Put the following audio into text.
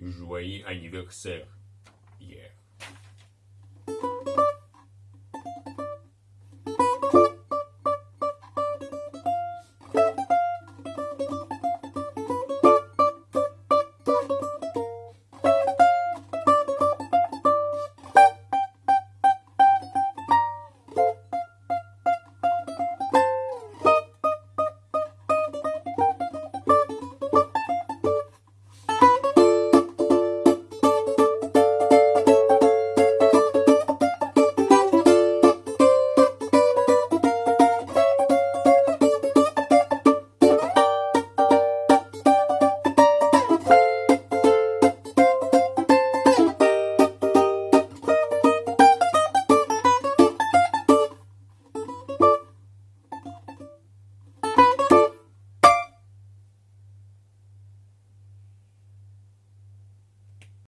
Joyeux anniversaire.